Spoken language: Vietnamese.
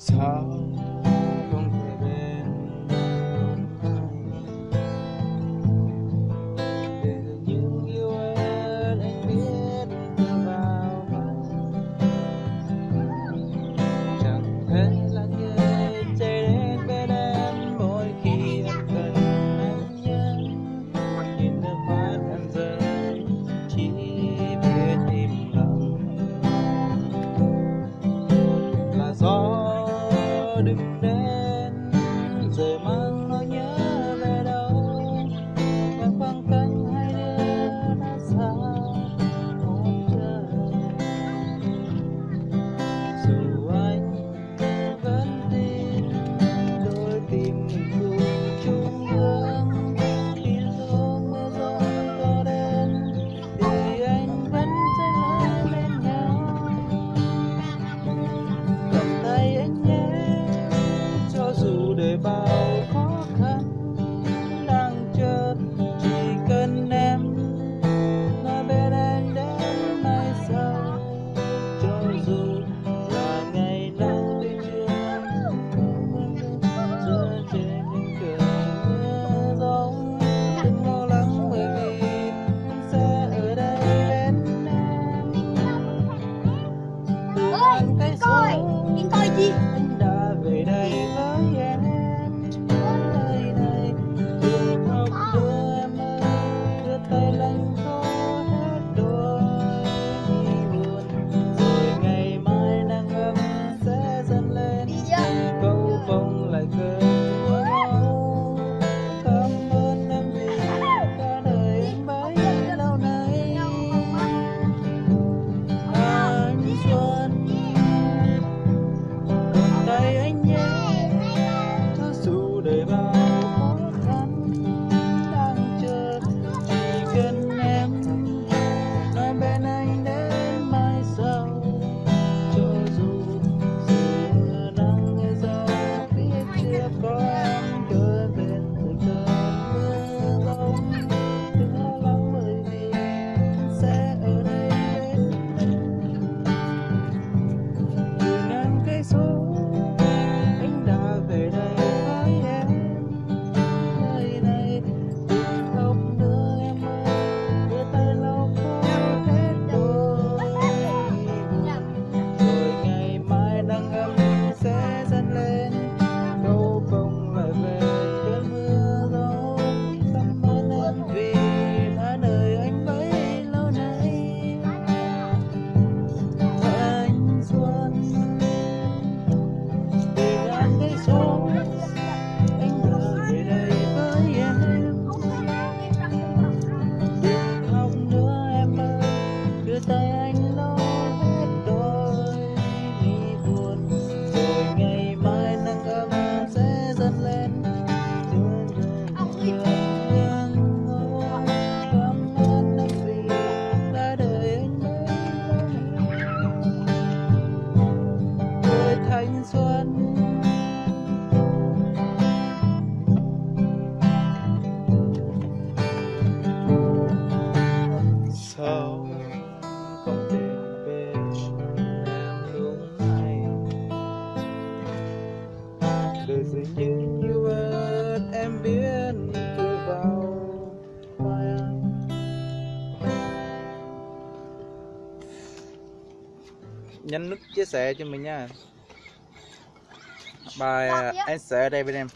사 nhấn nút chia sẻ cho mình nha. Bài dạ, dạ. À, anh sẽ ở đây bên em.